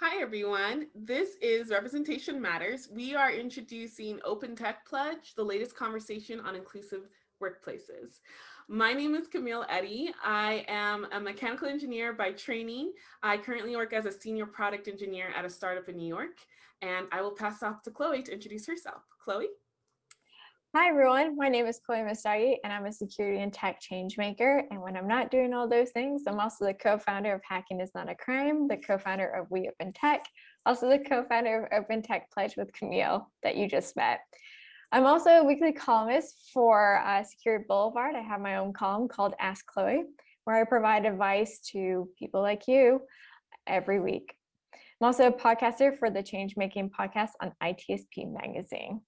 Hi, everyone. This is Representation Matters. We are introducing Open Tech Pledge, the latest conversation on inclusive workplaces. My name is Camille Eddy. I am a mechanical engineer by training. I currently work as a senior product engineer at a startup in New York, and I will pass off to Chloe to introduce herself. Chloe? Hi everyone, my name is Chloe Messdaghi and I'm a security and tech change maker. And when I'm not doing all those things, I'm also the co-founder of Hacking is Not a Crime, the co-founder of We Open Tech, also the co-founder of Open Tech Pledge with Camille that you just met. I'm also a weekly columnist for uh, Security Boulevard. I have my own column called Ask Chloe, where I provide advice to people like you every week. I'm also a podcaster for the Change Making podcast on ITSP Magazine.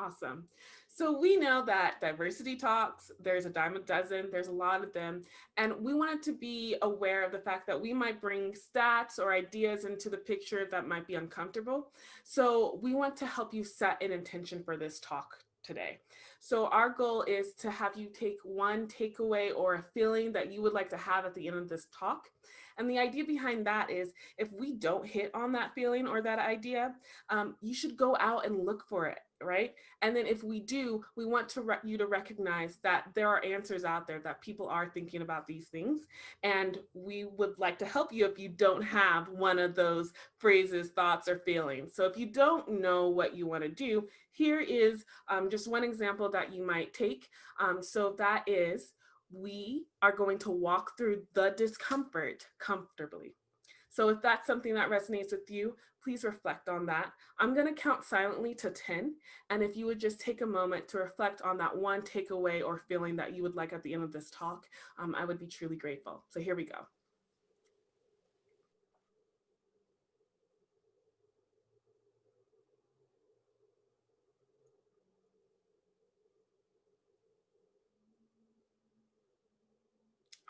Awesome. So we know that diversity talks, there's a dime a dozen, there's a lot of them. And we wanted to be aware of the fact that we might bring stats or ideas into the picture that might be uncomfortable. So we want to help you set an intention for this talk today. So our goal is to have you take one takeaway or a feeling that you would like to have at the end of this talk. And the idea behind that is if we don't hit on that feeling or that idea, um, you should go out and look for it right? And then if we do, we want to you to recognize that there are answers out there that people are thinking about these things. And we would like to help you if you don't have one of those phrases, thoughts, or feelings. So if you don't know what you want to do, here is um, just one example that you might take. Um, so that is, we are going to walk through the discomfort comfortably. So if that's something that resonates with you, please reflect on that. I'm gonna count silently to 10. And if you would just take a moment to reflect on that one takeaway or feeling that you would like at the end of this talk, um, I would be truly grateful. So here we go.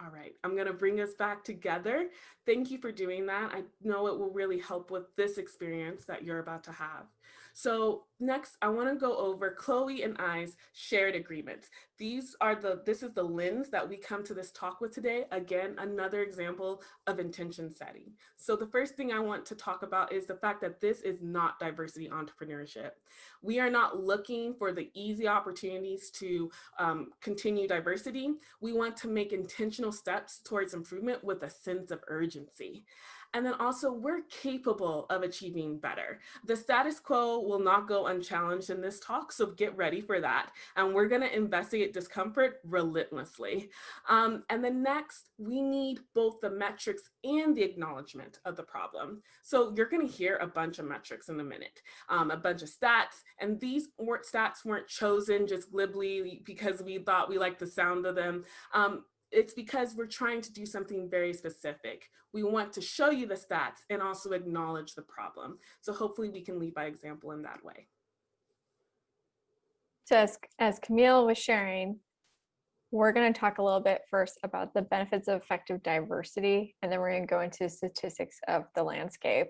All right, I'm gonna bring us back together. Thank you for doing that. I know it will really help with this experience that you're about to have. So next, I want to go over Chloe and I's shared agreements. These are the, this is the lens that we come to this talk with today. Again, another example of intention setting. So the first thing I want to talk about is the fact that this is not diversity entrepreneurship. We are not looking for the easy opportunities to um, continue diversity. We want to make intentional steps towards improvement with a sense of urgency. And then also we're capable of achieving better. The status quo will not go unchallenged in this talk, so get ready for that. And we're gonna investigate discomfort relentlessly. Um, and then next, we need both the metrics and the acknowledgement of the problem. So you're gonna hear a bunch of metrics in a minute, um, a bunch of stats, and these weren't stats weren't chosen just glibly because we thought we liked the sound of them. Um, it's because we're trying to do something very specific. We want to show you the stats and also acknowledge the problem. So hopefully we can lead by example in that way. So as, as Camille was sharing, we're going to talk a little bit first about the benefits of effective diversity, and then we're going to go into statistics of the landscape.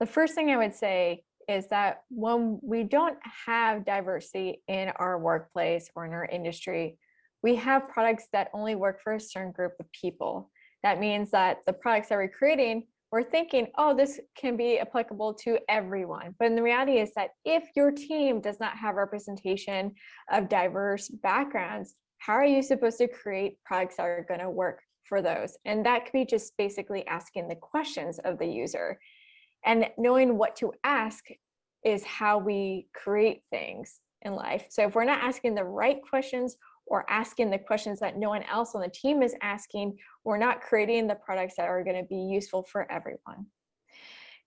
The first thing I would say is that when we don't have diversity in our workplace or in our industry, we have products that only work for a certain group of people. That means that the products that we're creating, we're thinking, oh, this can be applicable to everyone. But in the reality is that if your team does not have representation of diverse backgrounds, how are you supposed to create products that are going to work for those? And that could be just basically asking the questions of the user. And knowing what to ask is how we create things in life. So if we're not asking the right questions or asking the questions that no one else on the team is asking, we're not creating the products that are going to be useful for everyone.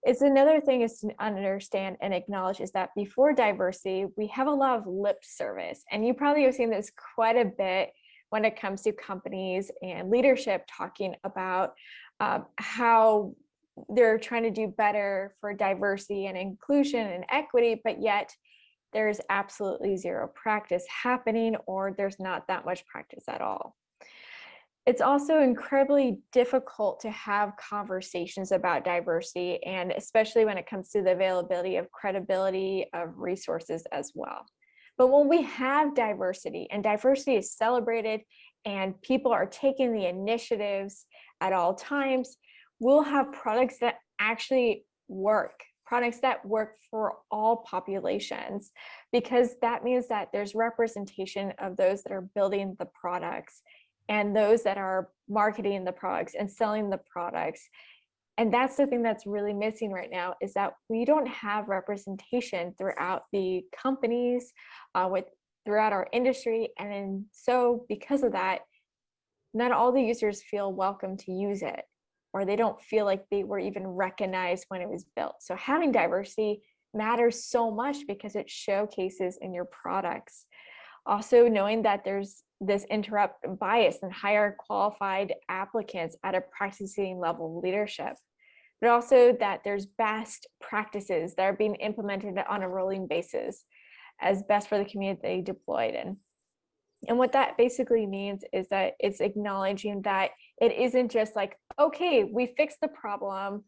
It's another thing is to understand and acknowledge is that before diversity, we have a lot of lip service. And you probably have seen this quite a bit when it comes to companies and leadership talking about um, how they're trying to do better for diversity and inclusion and equity, but yet there's absolutely zero practice happening or there's not that much practice at all. It's also incredibly difficult to have conversations about diversity and especially when it comes to the availability of credibility of resources as well. But when we have diversity and diversity is celebrated and people are taking the initiatives at all times, we'll have products that actually work, products that work for all populations, because that means that there's representation of those that are building the products and those that are marketing the products and selling the products. And that's the thing that's really missing right now is that we don't have representation throughout the companies, uh, with throughout our industry. And so because of that, not all the users feel welcome to use it or they don't feel like they were even recognized when it was built. So having diversity matters so much because it showcases in your products. Also knowing that there's this interrupt bias and higher qualified applicants at a practicing level of leadership, but also that there's best practices that are being implemented on a rolling basis as best for the community deployed in. And what that basically means is that it's acknowledging that it isn't just like, okay, we fixed the problem.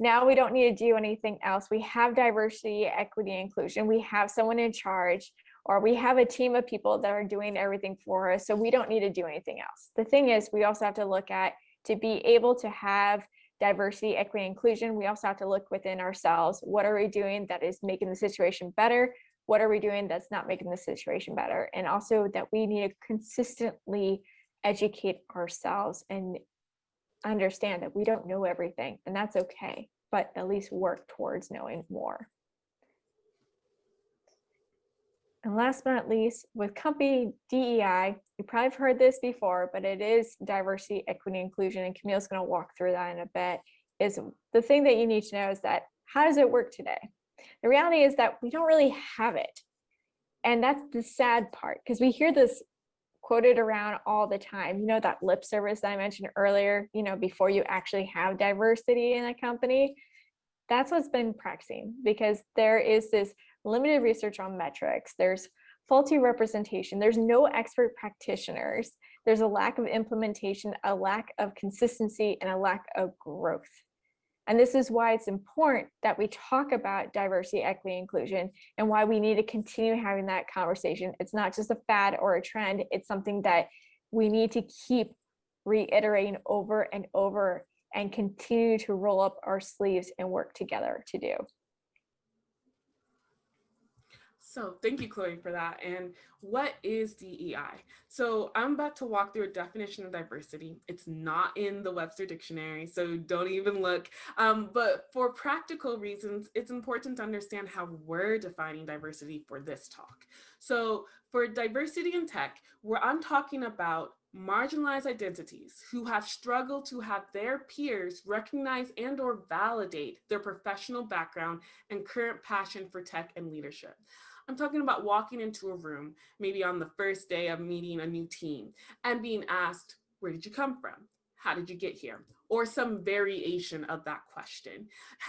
Now we don't need to do anything else. We have diversity, equity, inclusion. We have someone in charge or we have a team of people that are doing everything for us. So we don't need to do anything else. The thing is, we also have to look at to be able to have diversity, equity, inclusion, we also have to look within ourselves. What are we doing that is making the situation better? What are we doing that's not making the situation better? And also that we need to consistently educate ourselves and understand that we don't know everything and that's okay, but at least work towards knowing more. And last but not least, with company DEI, you probably have heard this before, but it is diversity, equity, inclusion, and Camille's gonna walk through that in a bit, is the thing that you need to know is that how does it work today? The reality is that we don't really have it. And that's the sad part because we hear this quoted around all the time. You know, that lip service that I mentioned earlier, you know, before you actually have diversity in a company, that's what's been practicing because there is this limited research on metrics. There's faulty representation. There's no expert practitioners. There's a lack of implementation, a lack of consistency, and a lack of growth. And this is why it's important that we talk about diversity, equity, inclusion, and why we need to continue having that conversation. It's not just a fad or a trend, it's something that we need to keep reiterating over and over and continue to roll up our sleeves and work together to do. So thank you, Chloe, for that. And what is DEI? So I'm about to walk through a definition of diversity. It's not in the Webster Dictionary, so don't even look. Um, but for practical reasons, it's important to understand how we're defining diversity for this talk. So for diversity in tech, where I'm talking about marginalized identities who have struggled to have their peers recognize and or validate their professional background and current passion for tech and leadership. I'm talking about walking into a room, maybe on the first day of meeting a new team and being asked, where did you come from? How did you get here? or some variation of that question.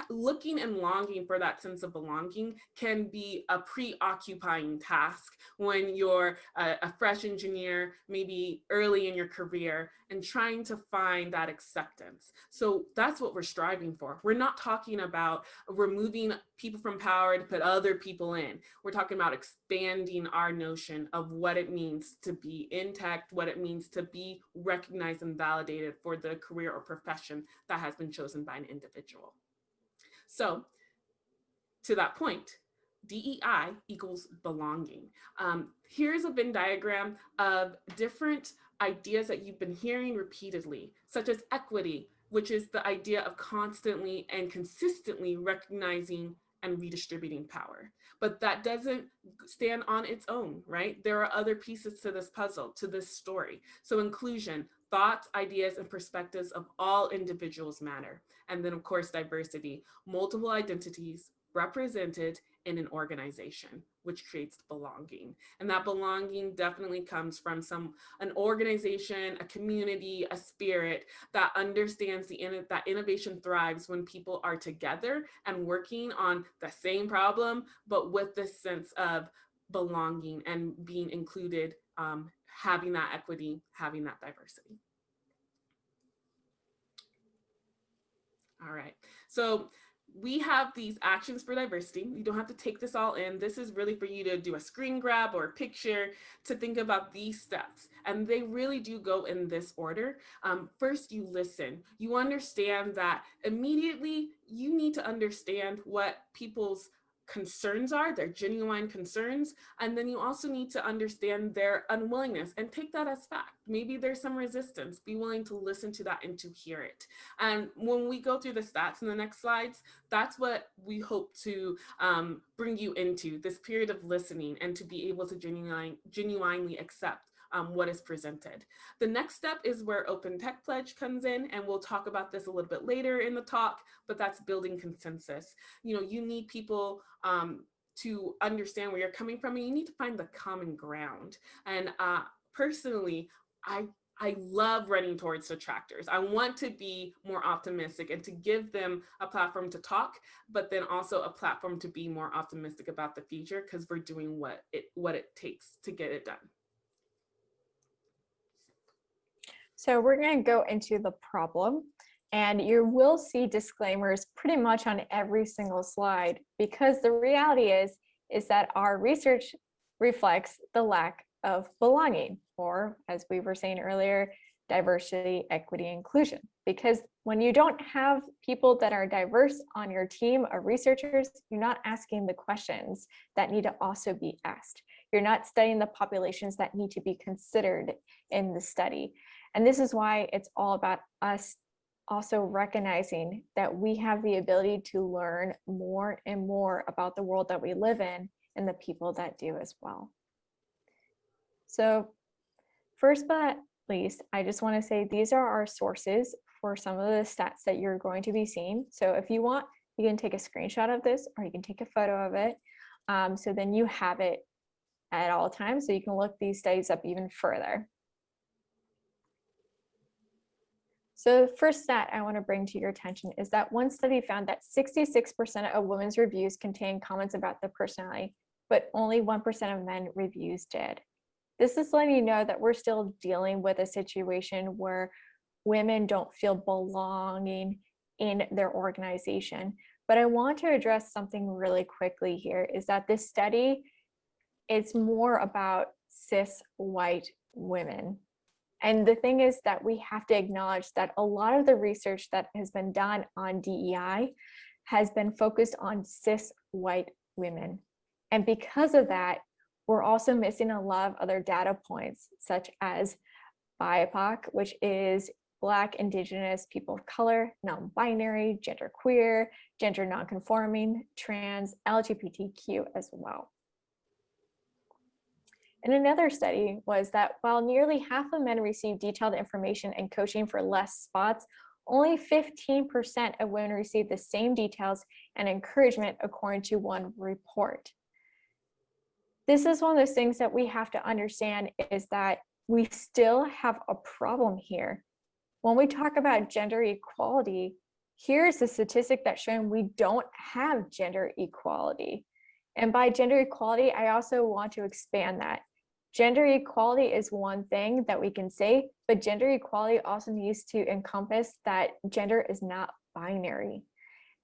Looking and longing for that sense of belonging can be a preoccupying task when you're a, a, fresh engineer, maybe early in your career, and trying to find that acceptance. So that's what we're striving for. We're not talking about removing people from power to put other people in. We're talking about expanding our notion of what it means to be in tech, what it means to be recognized and validated for the career or profession profession that has been chosen by an individual. So to that point, DEI equals belonging. Um, here's a Venn diagram of different ideas that you've been hearing repeatedly, such as equity, which is the idea of constantly and consistently recognizing and redistributing power. But that doesn't stand on its own, right? There are other pieces to this puzzle, to this story. So inclusion, thoughts, ideas, and perspectives of all individuals matter. And then of course, diversity, multiple identities represented in an organization, which creates belonging. And that belonging definitely comes from some an organization, a community, a spirit that understands the that innovation thrives when people are together and working on the same problem, but with this sense of belonging and being included um, having that equity, having that diversity. All right, so we have these actions for diversity. You don't have to take this all in. This is really for you to do a screen grab or a picture to think about these steps. And they really do go in this order. Um, first, you listen. You understand that immediately you need to understand what people's concerns are, their genuine concerns, and then you also need to understand their unwillingness and take that as fact. Maybe there's some resistance, be willing to listen to that and to hear it. And when we go through the stats in the next slides, that's what we hope to um, bring you into, this period of listening and to be able to genuine, genuinely accept um, what is presented. The next step is where Open Tech Pledge comes in, and we'll talk about this a little bit later in the talk, but that's building consensus. You know, you need people um, to understand where you're coming from, and you need to find the common ground. And uh, personally, I I love running towards detractors. I want to be more optimistic and to give them a platform to talk, but then also a platform to be more optimistic about the future because we're doing what it what it takes to get it done. So we're going to go into the problem and you will see disclaimers pretty much on every single slide because the reality is, is that our research reflects the lack of belonging or as we were saying earlier, diversity, equity, inclusion. Because when you don't have people that are diverse on your team of researchers, you're not asking the questions that need to also be asked. You're not studying the populations that need to be considered in the study. And this is why it's all about us also recognizing that we have the ability to learn more and more about the world that we live in and the people that do as well. So first but least, I just want to say these are our sources for some of the stats that you're going to be seeing. So if you want, you can take a screenshot of this or you can take a photo of it. Um, so then you have it at all times so you can look these studies up even further. So the first stat I want to bring to your attention is that one study found that 66% of women's reviews contain comments about their personality, but only 1% of men reviews did. This is letting you know that we're still dealing with a situation where women don't feel belonging in their organization. But I want to address something really quickly here is that this study, it's more about cis white women and the thing is that we have to acknowledge that a lot of the research that has been done on DEI has been focused on cis white women. And because of that, we're also missing a lot of other data points, such as BIPOC, which is Black, Indigenous, people of color, non-binary, genderqueer, gender non-conforming, trans, LGBTQ as well. And another study was that while nearly half of men received detailed information and coaching for less spots, only 15% of women received the same details and encouragement according to one report. This is one of those things that we have to understand is that we still have a problem here. When we talk about gender equality, here's a statistic that's showing we don't have gender equality. And by gender equality, I also want to expand that. Gender equality is one thing that we can say, but gender equality also needs to encompass that gender is not binary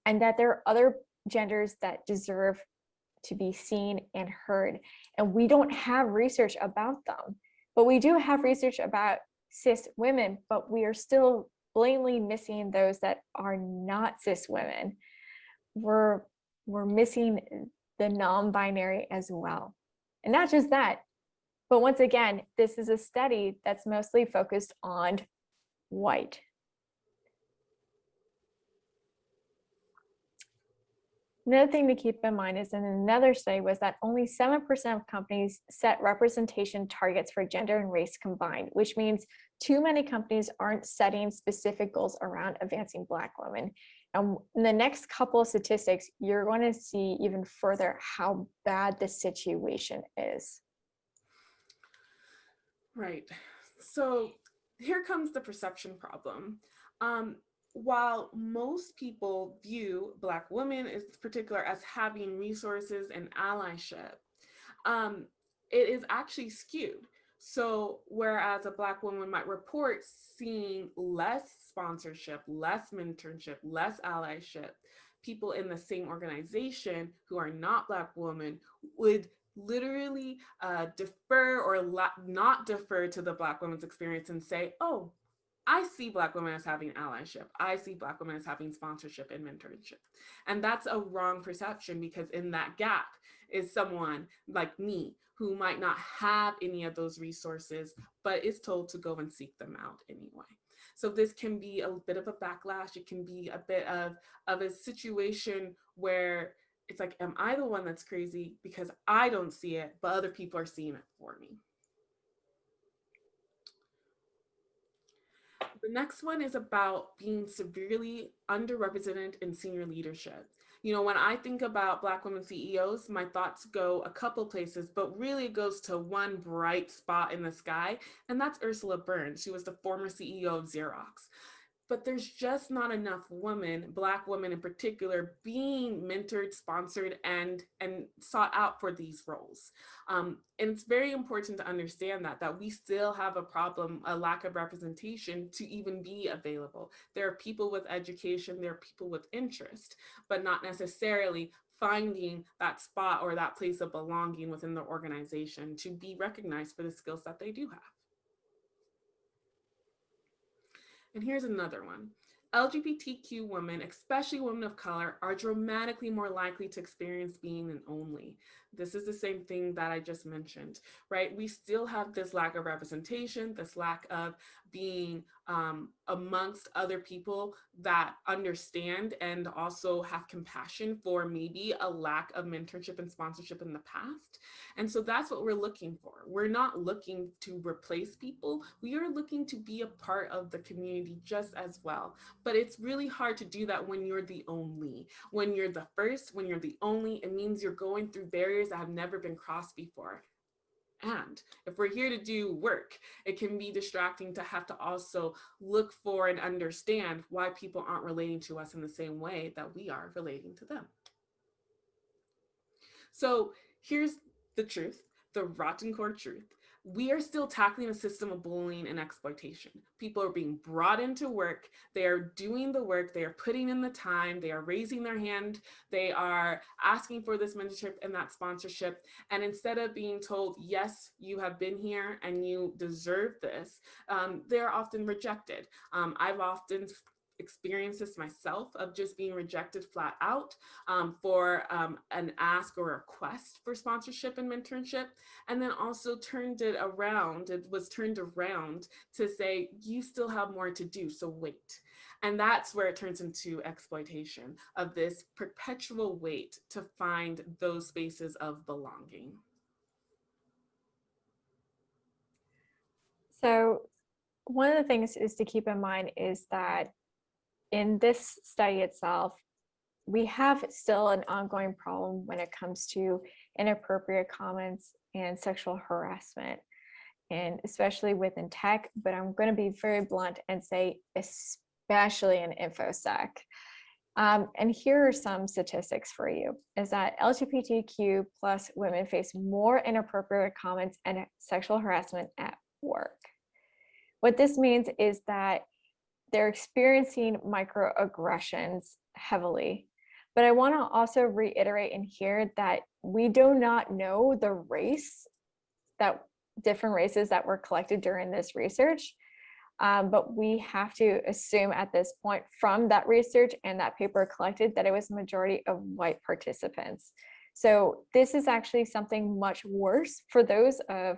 and that there are other genders that deserve to be seen and heard. And we don't have research about them, but we do have research about cis women, but we are still blatantly missing those that are not cis women. We're, we're missing the non-binary as well. And not just that, but once again, this is a study that's mostly focused on white. Another thing to keep in mind is in another study was that only 7% of companies set representation targets for gender and race combined, which means too many companies aren't setting specific goals around advancing Black women. And in the next couple of statistics, you're going to see even further how bad the situation is. Right. So here comes the perception problem. Um, while most people view Black women in particular as having resources and allyship, um, it is actually skewed. So whereas a Black woman might report seeing less sponsorship, less mentorship, less allyship, people in the same organization who are not Black women would literally uh, defer or not defer to the Black woman's experience and say, oh, I see Black women as having allyship. I see Black women as having sponsorship and mentorship. And that's a wrong perception because in that gap is someone like me who might not have any of those resources, but is told to go and seek them out anyway. So this can be a bit of a backlash. It can be a bit of, of a situation where it's like, am I the one that's crazy because I don't see it, but other people are seeing it for me. The next one is about being severely underrepresented in senior leadership. You know, when I think about Black women CEOs, my thoughts go a couple places, but really it goes to one bright spot in the sky, and that's Ursula Burns. She was the former CEO of Xerox but there's just not enough women, Black women in particular, being mentored, sponsored, and, and sought out for these roles. Um, and it's very important to understand that, that we still have a problem, a lack of representation to even be available. There are people with education, there are people with interest, but not necessarily finding that spot or that place of belonging within the organization to be recognized for the skills that they do have. And here's another one. LGBTQ women, especially women of color, are dramatically more likely to experience being an only. This is the same thing that I just mentioned, right? We still have this lack of representation, this lack of being um, amongst other people that understand and also have compassion for maybe a lack of mentorship and sponsorship in the past. And so that's what we're looking for. We're not looking to replace people. We are looking to be a part of the community just as well. But it's really hard to do that when you're the only. When you're the first, when you're the only, it means you're going through barriers that have never been crossed before. And if we're here to do work, it can be distracting to have to also look for and understand why people aren't relating to us in the same way that we are relating to them. So here's the truth, the rotten core truth we are still tackling a system of bullying and exploitation. People are being brought into work. They are doing the work. They are putting in the time. They are raising their hand. They are asking for this mentorship and that sponsorship. And instead of being told, yes, you have been here and you deserve this, um, they're often rejected. Um, I've often experienced this myself of just being rejected flat out um, for um, an ask or request for sponsorship and mentorship, and then also turned it around, it was turned around to say, you still have more to do, so wait. And that's where it turns into exploitation of this perpetual wait to find those spaces of belonging. So one of the things is to keep in mind is that in this study itself, we have still an ongoing problem when it comes to inappropriate comments and sexual harassment, and especially within tech, but I'm going to be very blunt and say especially in InfoSec. Um, and here are some statistics for you, is that LGBTQ plus women face more inappropriate comments and sexual harassment at work. What this means is that they're experiencing microaggressions heavily. But I want to also reiterate in here that we do not know the race that different races that were collected during this research. Um, but we have to assume at this point from that research and that paper collected that it was a majority of white participants. So this is actually something much worse for those of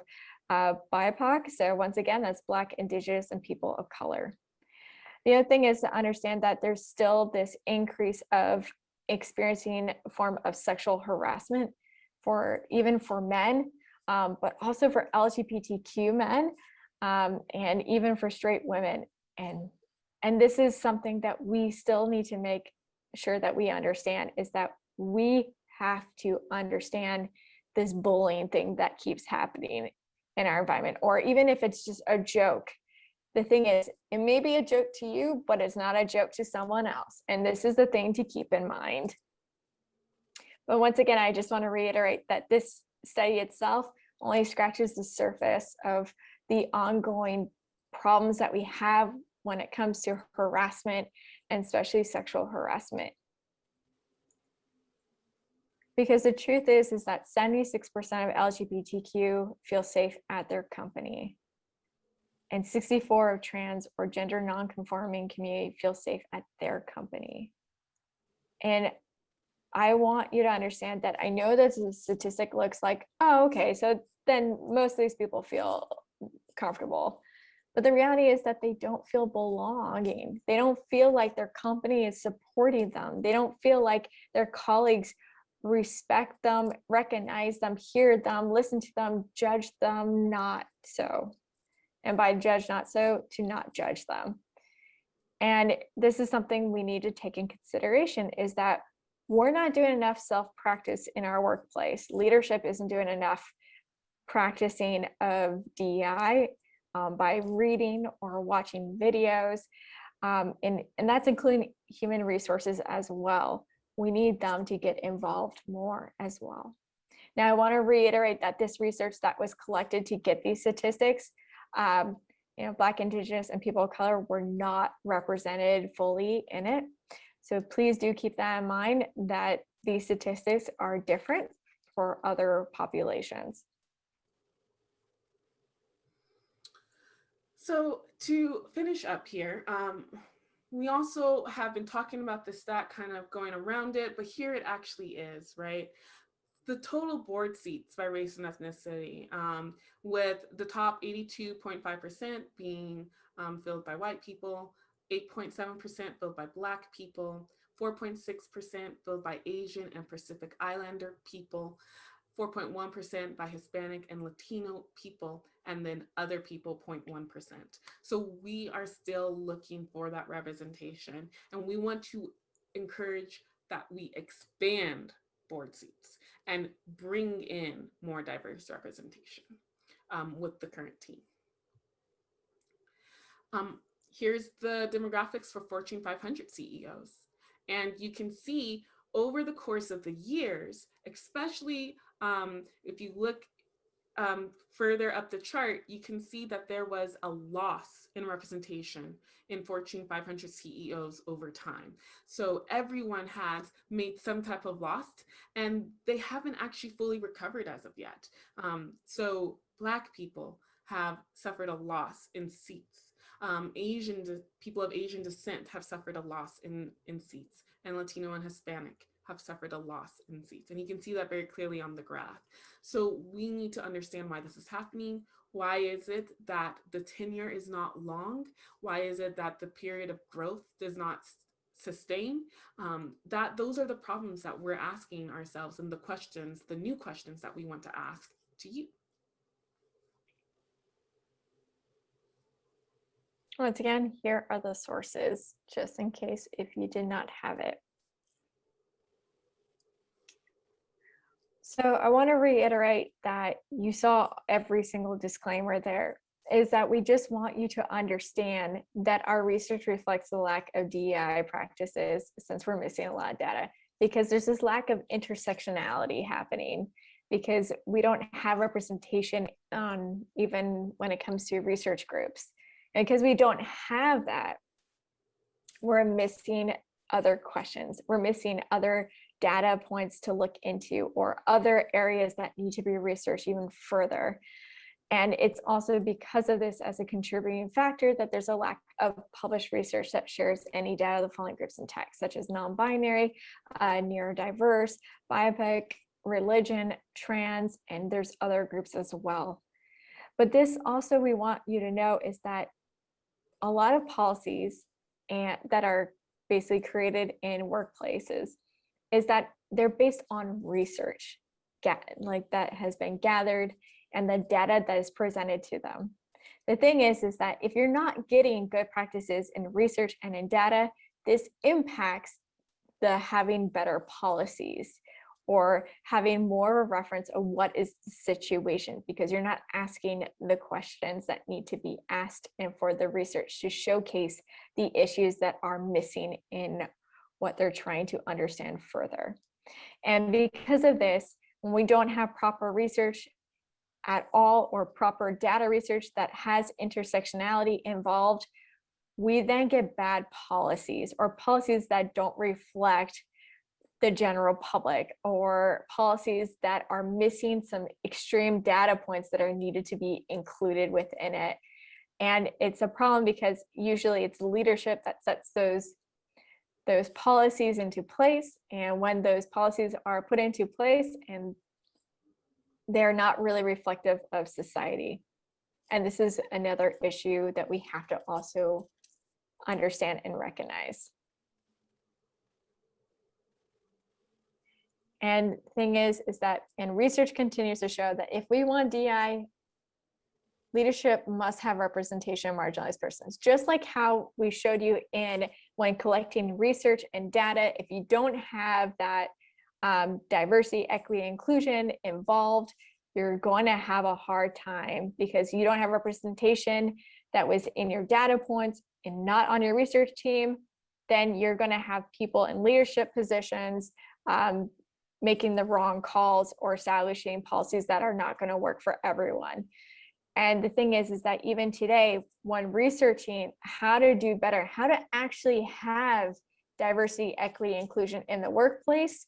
uh, BIPOC. So once again, that's Black, Indigenous, and people of color. The other thing is to understand that there's still this increase of experiencing form of sexual harassment for even for men, um, but also for LGBTQ men um, and even for straight women. And, and this is something that we still need to make sure that we understand is that we have to understand this bullying thing that keeps happening in our environment, or even if it's just a joke, the thing is, it may be a joke to you, but it's not a joke to someone else. And this is the thing to keep in mind. But once again, I just want to reiterate that this study itself only scratches the surface of the ongoing problems that we have when it comes to harassment and especially sexual harassment Because the truth is, is that 76% of LGBTQ feel safe at their company. And 64 of trans or gender non-conforming community feel safe at their company. And I want you to understand that I know the statistic looks like, oh, okay, so then most of these people feel comfortable. But the reality is that they don't feel belonging. They don't feel like their company is supporting them. They don't feel like their colleagues respect them, recognize them, hear them, listen to them, judge them, not so. And by judge not so, to not judge them. And this is something we need to take in consideration is that we're not doing enough self-practice in our workplace. Leadership isn't doing enough practicing of DEI um, by reading or watching videos. Um, and, and that's including human resources as well. We need them to get involved more as well. Now, I want to reiterate that this research that was collected to get these statistics, um, you know, Black, Indigenous, and people of color were not represented fully in it. So please do keep that in mind that these statistics are different for other populations. So to finish up here, um, we also have been talking about the stat kind of going around it, but here it actually is, right? The total board seats by race and ethnicity, um, with the top 82.5% being um, filled by white people, 8.7% filled by Black people, 4.6% filled by Asian and Pacific Islander people, 4.1% by Hispanic and Latino people, and then other people 0.1%. So we are still looking for that representation and we want to encourage that we expand board seats and bring in more diverse representation um, with the current team. Um, here's the demographics for Fortune 500 CEOs. And you can see over the course of the years, especially um, if you look um, further up the chart, you can see that there was a loss in representation in Fortune 500 CEOs over time. So everyone has made some type of loss and they haven't actually fully recovered as of yet. Um, so Black people have suffered a loss in seats. Um, Asian people of Asian descent have suffered a loss in, in seats and Latino and Hispanic have suffered a loss in seats. And you can see that very clearly on the graph. So we need to understand why this is happening. Why is it that the tenure is not long? Why is it that the period of growth does not sustain? Um, that those are the problems that we're asking ourselves and the questions, the new questions that we want to ask to you. Once again, here are the sources, just in case if you did not have it. So I want to reiterate that you saw every single disclaimer there is that we just want you to understand that our research reflects the lack of DEI practices since we're missing a lot of data because there's this lack of intersectionality happening because we don't have representation on even when it comes to research groups. And because we don't have that, we're missing other questions. We're missing other data points to look into or other areas that need to be researched even further. And it's also because of this as a contributing factor that there's a lack of published research that shares any data of the following groups in tech, such as non-binary, uh, neurodiverse, BIPOC, religion, trans, and there's other groups as well. But this also we want you to know is that a lot of policies and that are basically created in workplaces is that they're based on research like that has been gathered and the data that is presented to them. The thing is, is that if you're not getting good practices in research and in data, this impacts the having better policies or having more reference of what is the situation because you're not asking the questions that need to be asked and for the research to showcase the issues that are missing in what they're trying to understand further. And because of this, when we don't have proper research at all or proper data research that has intersectionality involved, we then get bad policies or policies that don't reflect the general public or policies that are missing some extreme data points that are needed to be included within it. And it's a problem because usually it's leadership that sets those those policies into place. And when those policies are put into place and they're not really reflective of society. And this is another issue that we have to also understand and recognize. And thing is, is that, and research continues to show that if we want DI, leadership must have representation of marginalized persons. Just like how we showed you in when collecting research and data, if you don't have that um, diversity, equity, inclusion involved, you're going to have a hard time because you don't have representation that was in your data points and not on your research team, then you're going to have people in leadership positions um, making the wrong calls or establishing policies that are not going to work for everyone. And the thing is, is that even today, when researching how to do better, how to actually have diversity, equity, inclusion in the workplace,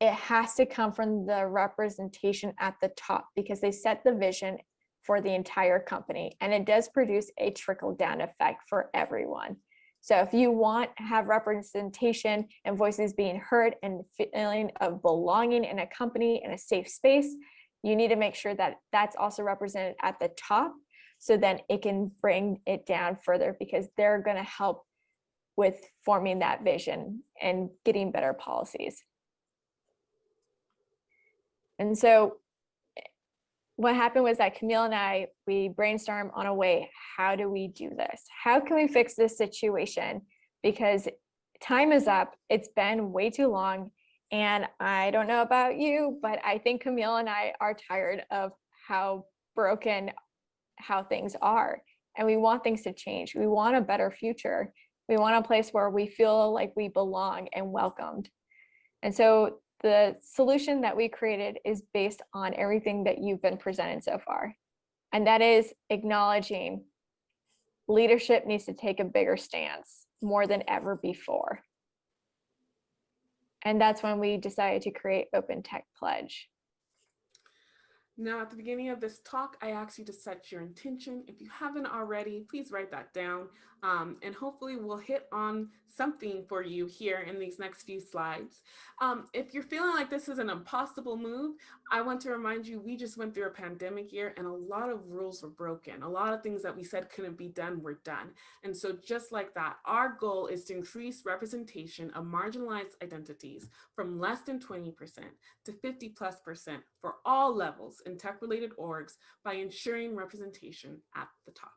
it has to come from the representation at the top because they set the vision for the entire company and it does produce a trickle down effect for everyone. So if you want to have representation and voices being heard and feeling of belonging in a company in a safe space, you need to make sure that that's also represented at the top so then it can bring it down further because they're going to help with forming that vision and getting better policies. And so what happened was that Camille and I, we brainstormed on a way, how do we do this? How can we fix this situation? Because time is up, it's been way too long. And I don't know about you, but I think Camille and I are tired of how broken how things are. And we want things to change. We want a better future. We want a place where we feel like we belong and welcomed. And so the solution that we created is based on everything that you've been presented so far. And that is acknowledging leadership needs to take a bigger stance more than ever before. And that's when we decided to create Open Tech Pledge. Now, at the beginning of this talk, I asked you to set your intention. If you haven't already, please write that down. Um, and hopefully we'll hit on something for you here in these next few slides. Um, if you're feeling like this is an impossible move, I want to remind you, we just went through a pandemic year and a lot of rules were broken. A lot of things that we said couldn't be done were done. And so just like that, our goal is to increase representation of marginalized identities from less than 20% to 50 plus percent for all levels tech-related orgs by ensuring representation at the top.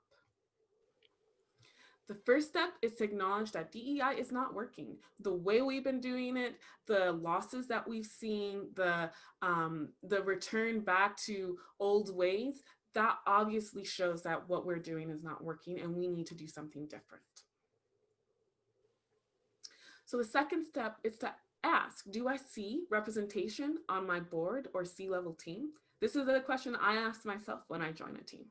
The first step is to acknowledge that DEI is not working. The way we've been doing it, the losses that we've seen, the, um, the return back to old ways, that obviously shows that what we're doing is not working and we need to do something different. So the second step is to ask, do I see representation on my board or C-level team? This is a question I asked myself when I joined a team.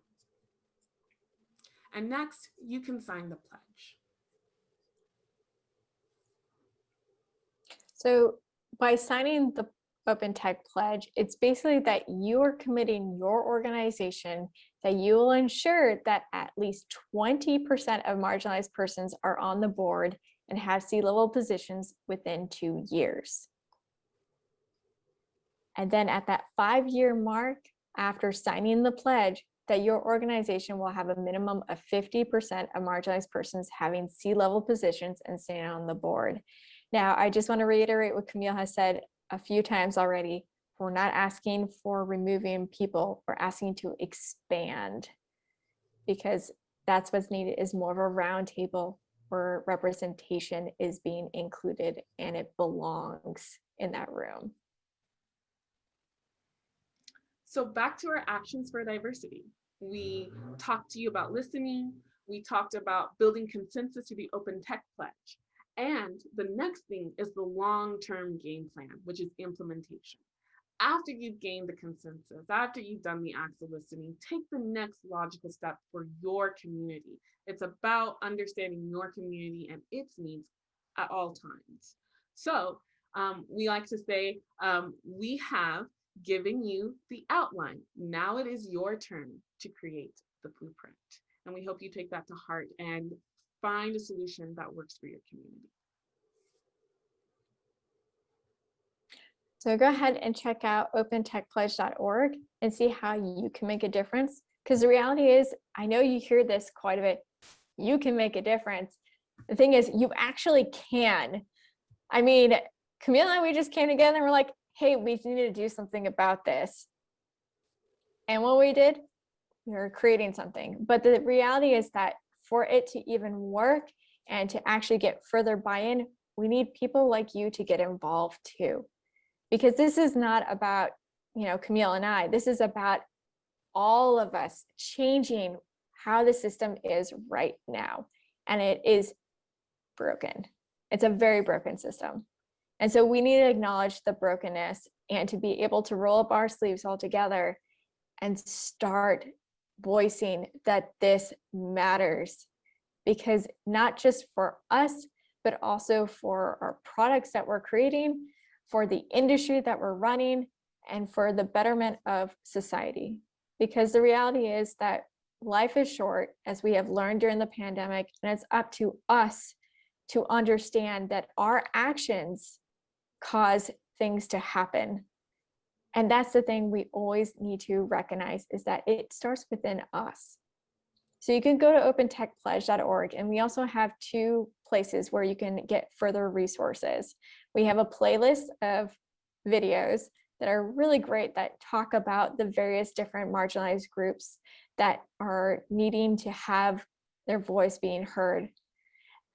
And next, you can sign the pledge. So by signing the Open Tech Pledge, it's basically that you are committing your organization that you will ensure that at least 20% of marginalized persons are on the board and have C-level positions within two years. And then at that five-year mark, after signing the pledge, that your organization will have a minimum of 50% of marginalized persons having C-level positions and staying on the board. Now, I just want to reiterate what Camille has said a few times already. We're not asking for removing people, we're asking to expand because that's what's needed is more of a roundtable where representation is being included and it belongs in that room. So back to our actions for diversity. We talked to you about listening. We talked about building consensus to the open tech pledge. And the next thing is the long-term game plan, which is implementation. After you've gained the consensus, after you've done the acts of listening, take the next logical step for your community. It's about understanding your community and its needs at all times. So um, we like to say, um, we have given you the outline. Now it is your turn to create the blueprint. And we hope you take that to heart and find a solution that works for your community. So go ahead and check out opentechpledge.org and see how you can make a difference. Because the reality is, I know you hear this quite a bit, you can make a difference. The thing is, you actually can. I mean, Camille and we just came together and we're like, hey, we need to do something about this. And what we did, we were creating something. But the reality is that for it to even work and to actually get further buy-in, we need people like you to get involved too because this is not about, you know, Camille and I, this is about all of us changing how the system is right now. And it is broken. It's a very broken system. And so we need to acknowledge the brokenness and to be able to roll up our sleeves all together and start voicing that this matters because not just for us, but also for our products that we're creating, for the industry that we're running and for the betterment of society. Because the reality is that life is short, as we have learned during the pandemic, and it's up to us to understand that our actions cause things to happen. And that's the thing we always need to recognize is that it starts within us. So you can go to opentechpledge.org and we also have two places where you can get further resources. We have a playlist of videos that are really great that talk about the various different marginalized groups that are needing to have their voice being heard.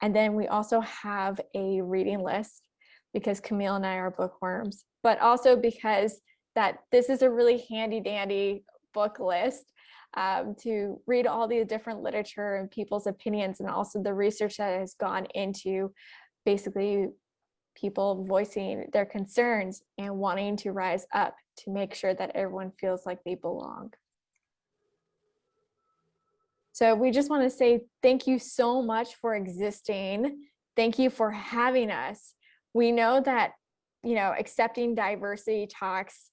And then we also have a reading list because Camille and I are bookworms, but also because that this is a really handy dandy book list um, to read all the different literature and people's opinions and also the research that has gone into basically people voicing their concerns and wanting to rise up to make sure that everyone feels like they belong. So we just want to say thank you so much for existing. Thank you for having us. We know that, you know, accepting diversity talks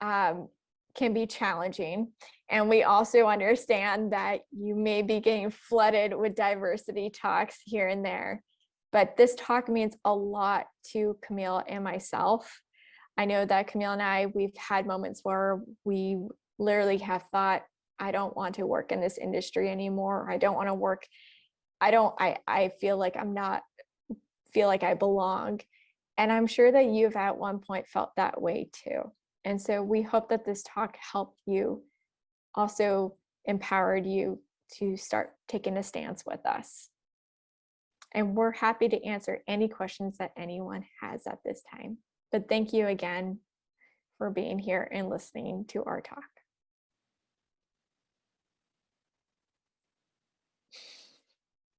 um, can be challenging. And we also understand that you may be getting flooded with diversity talks here and there. But this talk means a lot to Camille and myself. I know that Camille and I, we've had moments where we literally have thought, I don't want to work in this industry anymore. I don't want to work. I don't, I, I feel like I'm not, feel like I belong. And I'm sure that you've at one point felt that way too. And so we hope that this talk helped you, also empowered you to start taking a stance with us. And we're happy to answer any questions that anyone has at this time. But thank you again for being here and listening to our talk.